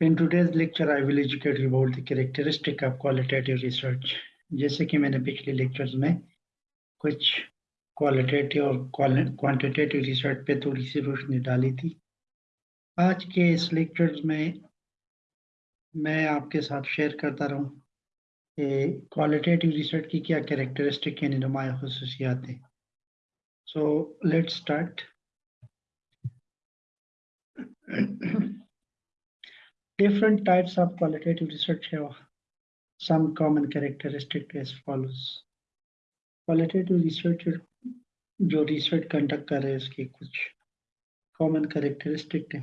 In today's lecture, I will educate you about the characteristic of qualitative research. जैसे कि मैंने पिछले lectures में कुछ क्वालिटेटिव और क्वांटिटेटिव रिसर्च पे थोड़ी सी रोशनी डाली थी। आज के इस लेक्चर्स में मैं आपके साथ शेयर करता रहूँ कि क्वालिटेटिव रिसर्च की क्या कैरेक्टरिस्टिक यानी नुमाया खसूसियात हैं। So let's start Different types of qualitative research have some common characteristic as follows. Qualitative research जो रिसर्च कंडक्ट कर रहे हैं उसकी कुछ कॉमन करेक्टरिस्टिक है।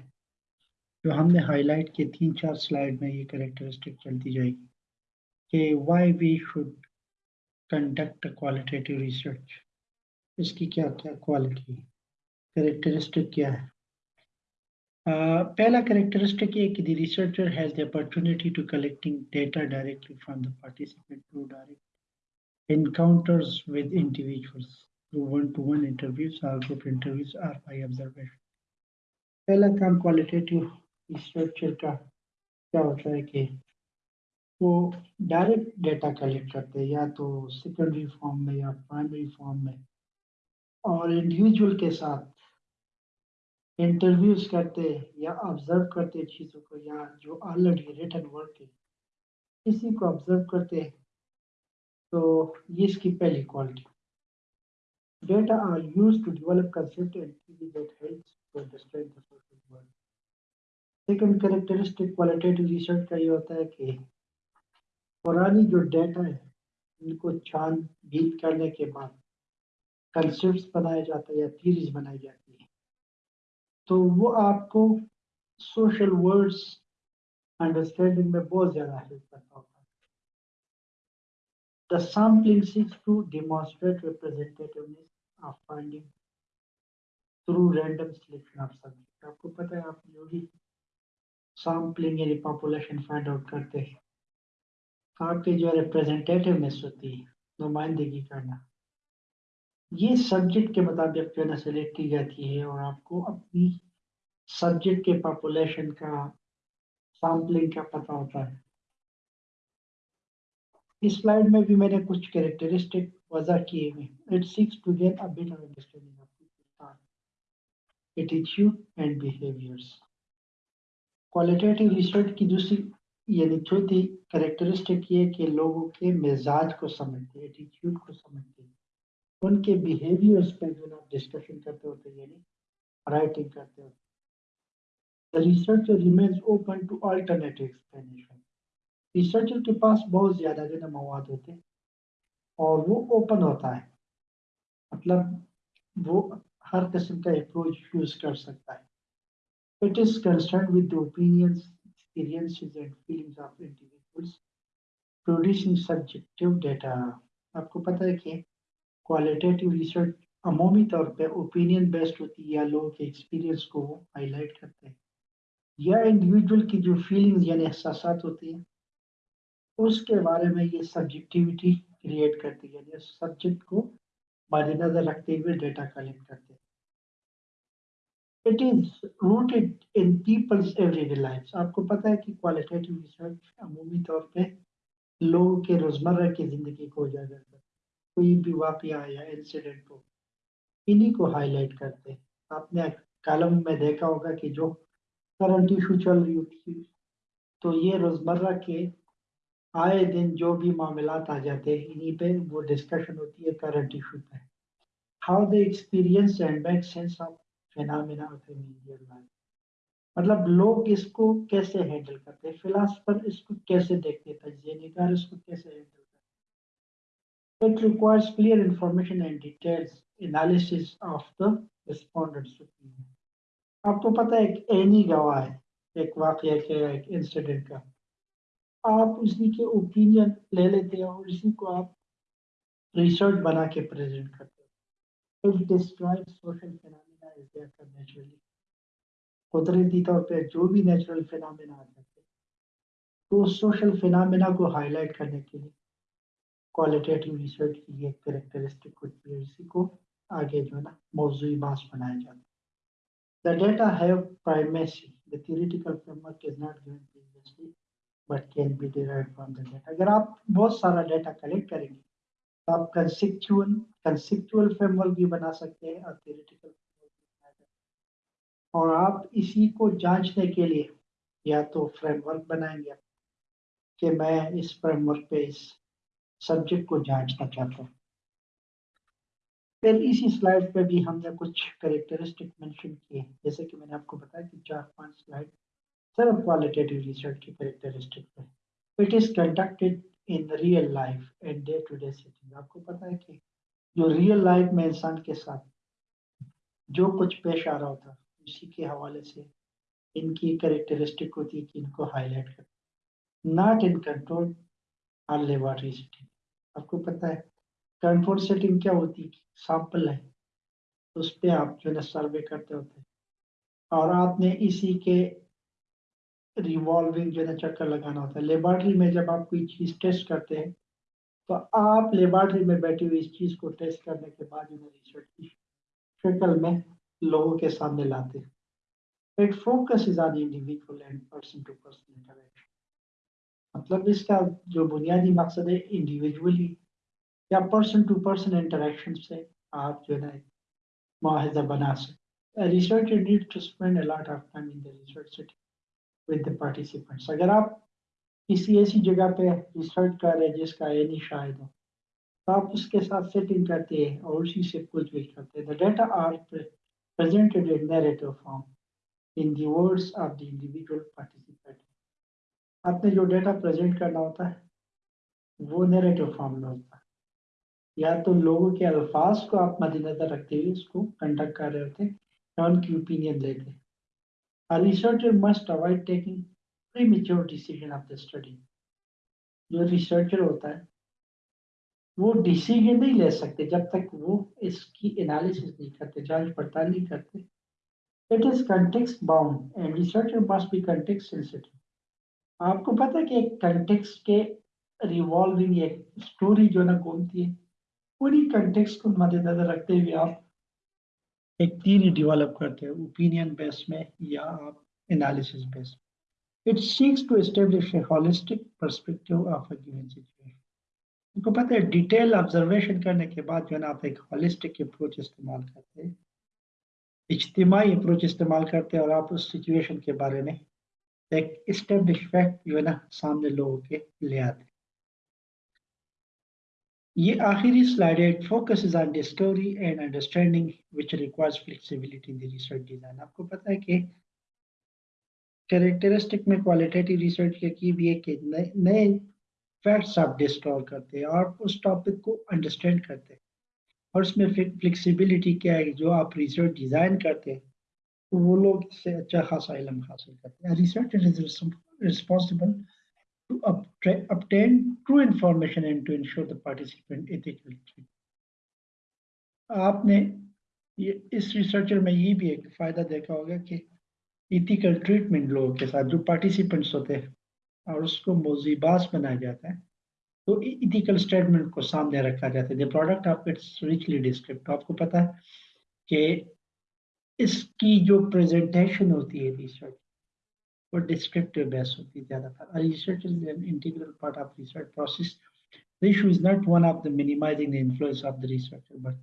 जो हमने हाईलाइट किए तीन चार स्लाइड में ये करेक्टरिस्टिक चलती जाएगी कि why we should conduct qualitative research इसकी क्या क्या क्वालिटी करेक्टरिस्टिक क्या है? Uh, पहला characteristic है कि the researcher has the opportunity to collecting data directly from the participant through direct encounters with individuals through one-to-one interviews or group interviews or by observation. पहला काम qualitative researcher का क्या होता है कि वो डायरेक्ट डेटा कलेक्ट करते हैं या तो सेकेंडरी फॉर्म में या प्राइमरी फॉर्म में और इंडिविजुअल के साथ इंटरव्यूज़ करते या ऑब्ज़र्व करते चीज़ों को या जो ऑलरेडी रिटर्न वर्क है किसी को ऑब्ज़र्व करते तो ये इसकी पहली quality data are use to social world second characteristic qualitative research का ये होता है कि पुरानी जो डेटा है उनको छान बीत करने के बाद कंसेप्ट बनाए जाते हैं या थीरीज बनाई जाती है। तो वो आपको सोशल वर्ड्स अंडरस्टैंडिंग में बहुत ज़्यादा हेल्प करता होता है The sampling seeks to demonstrate representativeness of finding through random selection of subject. आपको पता है, आप जो भी सैम्पलिंग यानी पॉपुलेशन फाइंड आउट करते हैं, आपकी जो रिप्रेजेंटेटिवनेस होती है, नुमाइंदगी करना ये सब्जेक्ट के मुताबिक जो है सेलेक्ट की जाती है और आपको अपनी सब्जेक्ट के पॉपुलेशन का सैम्पलिंग का पता होता है। इस स्लाइड में भी मैंने कुछ कैरेक्टरिस्टिक वजह किए हुए it seeks to get a better understanding of attitude and behaviours qualitative research की दूसरी, यानी चौथी कैरेक्टरिस्टिक ये कि लोगों के मिजाज को समझते एटीट्यूड को समझते उनके बिहेवियर्स पे जो आप डिस्कशन करते होते हैं यानी राइटिंग करते होते। The researcher remains open to alternative explanation. Researcher के पास बहुत ज़्यादा जो है मवाद होते हैं, और वो ओपन होता है। मतलब वो हर किस्म का अप्रोच यूज़ कर सकता है। It is concern with the opinions experiences and feelings of individuals producing subjective data आपको पता है कि क्वालिटेटिव रिसर्च अमूमी तौर पे ओपिनियन बेस्ड होती है या लोगों के एक्सपीरियंस को हाईलाइट करते हैं। या इंडिविजुअल की जो फीलिंग्स यानी एहसास होती हैं, उसके बारे में ये सब्जेक्टिविटी क्रिएट करती है, यानी सब्जेक्ट को मद्देनजर रखते हुए डेटा कलेक्ट करते हैं। It is rooted in people's everyday life आपको पता है कि क्वालिटेटिव रिसर्च अमूमी तौर पे लोगों के रोज़मर्रा की ज़िंदगी को उजागर करते कोई भी वाकया या इंसिडेंट हो, इन्हीं को हाईलाइट करते हैं। आपने कलम में देखा होगा कि जो करंट इशू चल रही होती है तो ये रोज़मर्रा के आए दिन जो भी मामला आ जाते हैं, इन्हीं पे वो डिस्कशन होती है करंट इशू पे। How the experience and make sense of phenomena of immediate life मतलब लोग इसको कैसे हैंडल करते हैं फिलासफर इसको कैसे देखते हैं तजिए इसको कैसे handle It requires clear information and details analysis of the respondent's opinion. आपको पता है एक एनी गवाह है, एक वाक्य के, एक इंसिडेंट का। आप उसी के ओपिनियन ले लेते हैं और इसी को आप रिसर्च बना के प्रेजेंट करते हो। It describe social phenomena is there naturally कुदरती तौर पे जो भी नेचुरल फिनोमेना आ जाते हैं तो सोशल फिनोमेना को हाईलाइट करने के लिए क्वालिटेटिव रिसर्च की ये करेक्टरिस्टिक होती है इसी को आगे जो है ना मौजूद बास बनाया जाता है The data have primacy. The theoretical framework is not given previously, but can be derived from the data. अगर आप बहुत सारा डेटा कलेक्ट करेंगे तो आप कंसेप्चुअल कंसेप्चुअल फ्रेमवर्क भी बना सकते हैं और theoretical और आप इसी को जांचने के लिए या तो फ्रेमवर्क बनाएँगे कि मैं इस फ्रेमवर्क पे इस सब्जेक्ट को जांचना चाहता हूँ। फिर इसी स्लाइड पे भी हमने कुछ करेक्टरिस्टिक मेंशन किए जैसे कि मैंने आपको बताया कि चार पाँच स्लाइड सिर्फ़ क्वालिटेटिव रिसर्च की करेक्टरिस्टिक पे it is conducted in real life and day to day setting आपको पता है कि जो रियल लाइफ में इंसान के साथ जो कुछ पेश आ रहा होता उसी के हवाले से इनकी करेक्टरिस्टिक होती है कि इनको हाईलाइट कर not in control or laboratory setting आपको पता है, कंट्रोल सेटिंग क्या होती है सैंपल है उस पर आप जो है सर्वे करते होते हैं। और आपने इसी के रिवॉल्विंग जो है चक्कर लगाना होता है। लेबॉर्ट्री में जब आप कोई चीज़ टेस्ट करते हैं तो आप लेबॉर्ट्री में बैठी हुई इस चीज़ को टेस्ट करने के बाद उन्हें रिसर्च की शक्ल में लोगों के सामने लाते हैं। It focus is on individual and person to person interaction मतलब इसका जो बुनियादी मकसद है इंडिविजुअली या पर्सन टू पर्सन इंटरेक्शन से आप जो है मुआहदा बना सकते researcher need to spend a lot of time in the research with the participants अगर आप किसी ऐसी जगह पे रिसर्च कर रहे हैं जिसका ये नहीं शायद हो तो आप उसके साथ सेटिंग करते हैं और उसी से कुछ भी करते हैं। The data are in narrative form in the words of the individual participant. आपने जो डेटा प्रेजेंट करना होता है, वो नैरेटिव फॉर्म में होता है। या तो लोगों के अल्फाज को आप मद्देनजर रखते हुए उसको कंडक्ट कर रहे होते हैं, या उनकी ओपिनियन लेते A researcher must avoid taking premature decision of the study. जो रिसर्चर होता है, वो डिसीज़न नहीं ले सकते जब तक वो इसकी एनालिसिस नहीं करते, जाँच पड़ताल नहीं करते। It is context bound and researcher must be context sensitive आपको पता है कि एक कंटेक्स्ट के रिवॉल्विंग एक स्टोरी जो ना घूमती है पूरी कंटेक्स को मद्देनजर रखते हुए आप एक थीरी डेवलप करते हैं ओपिनियन बेस में या आप एनालिसिस बेस में। It seeks to establish a holistic perspective of a given situation उनको पता है डिटेल ऑब्जर्वेशन करने के बाद जो है ना आप एक होलिस्टिक अप्रोच इस्तेमाल करते हैं। इज्तिमाही अप्रोच इस्तेमाल करते हैं और आप उस सिचुएशन के बारे में एक इस्टेब्लिश फैक्ट जो है ना, सामने लोगों के ले आते ये आखिरी स्लाइड है focus on discovery and understanding which requires flexibility in the research design आपको पता है कि कैरेक्टरिस्टिक में क्वालिटेटिव रिसर्च के की भी है कि नए फैक्ट्स आप डिस्कवर करते हैं और उस टॉपिक को अंडरस्टैंड करते हैं। और उसमें फ्लेक्सिबिलिटी क्या है, जो आप रिसर्च डिज़ाइन करते हैं तो वो लोग इससे अच्छा खासा इलम हासिल करते हैं। Research is responsible to obtain true information and to ensure the participant ethical. आपने ये, इस रिसर्चर में ये भी एक फ़ायदा देखा होगा कि इथिकल ट्रीटमेंट लोगों के साथ जो पार्टिसिपेंट्स होते हैं और उसको मोजीबास बनाया जाता है तो इथिकल स्टेटमेंट को सामने रखा जाता है। The product of its richly descript आपको पता है कि इसकी जो प्रेजेंटेशन होती है रिसर्च or descriptive based होती है ज़्यादातर research is an integral part of research process the issue is not one of the minimizing the influence of the researcher but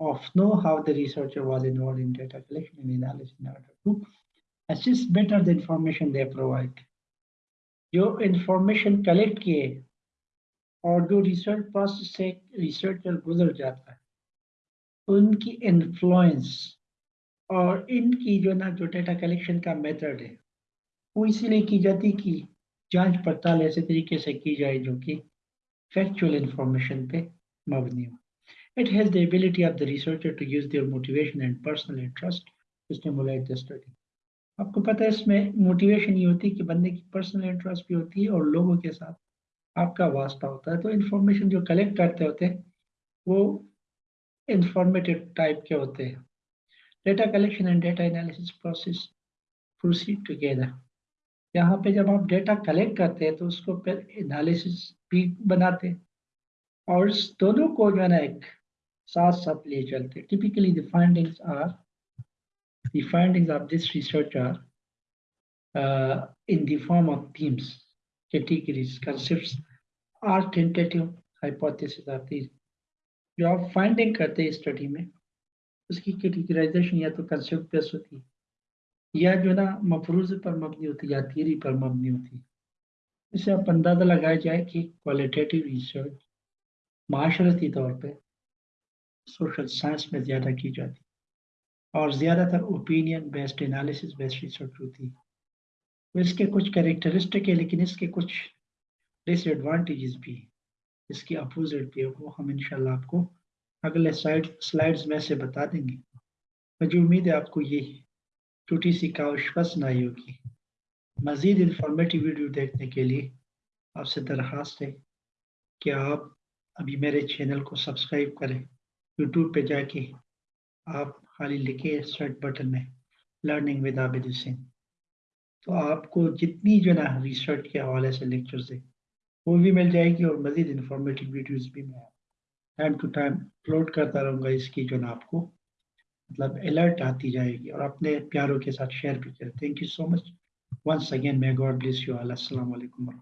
of know how the researcher was involved in data collection and analysis in order to assist better the information they provide जो information collect किए और जो research process से researcher गुजर जाता है उनकी influence और इनकी जो ना जो डेटा कलेक्शन का मेथड है, वो इसीलिए की जाती कि जाँच पड़ताल ऐसे तरीके से की जाए जो कि फैक्चुअल इंफॉर्मेशन पे मबनी हो। It has the ability of the researcher to use their motivation and personal interest to the study. आपको पता है इसमें मोटिवेशन ये होती है कि बंदे की पर्सनल इंटरेस्ट भी होती है और लोगों के साथ आपका वास्ता होता है। तो इन्फॉर्मेशन जो कलेक्ट करते होते हैं, वो इंफॉर्मेटिव टाइप के होते हैं। Data collection and data analysis process proceed together यहाँ पे जब आप डेटा कलेक्ट करते हैं तो उसको फिर एनालिसिस भी बनाते और इस दोनों को जो है ना एक साथ साथ ले चलते typically the findings are The findings of this research are uh, in the form of themes, categories, concepts, or tentative hypothesis are these. जो आप फाइंडिंग करते हैं स्टडी में उसकी कैटेगराइजेशन या तो कंसेप्ट बेस होती है। या जो ना, मफरूज पर मबनी होती या थियरी पर मबनी होती इससे आप अंदाज़ा लगाया जाए कि क्वालिटेटिव रिसर्च माशरती तौर पे सोशल साइंस में ज़्यादा की जाती और ज़्यादातर opinion based analysis based research होती तो इसके कुछ कैरेक्टरिस्टिक है, लेकिन इसके कुछ डिसएडवांटेजेस भी इसकी अपोजिट भी है, वो हम इंशाल्लाह आपको अगले साइड स्लाइड्स में से बता देंगे। मुझे उम्मीद है आपको ये छोटी सी काउश पसंद आई होगी। मज़ीद इंफॉर्मेटिव वीडियो देखने के लिए आपसे दरख्वास्त है कि आप अभी मेरे चैनल को सब्सक्राइब करें। यूट्यूब पे जाके आप खाली लिखे सर्च बटन में लर्निंग विद आबिद सिंह तो आपको जितनी जो ना रिसर्च के हवाले से लेक्चर्स है वो भी मिल जाएगी और मज़ीद इंफॉर्मेटिव वीडियोज़ भी मैं टाइम टू टाइम अपलोड करता रहूँगा इसकी जो ना आपको मतलब अलर्ट आती जाएगी और अपने प्यारों के साथ शेयर भी करें thank you so much once again may God bless you all अस्सलाम alaikum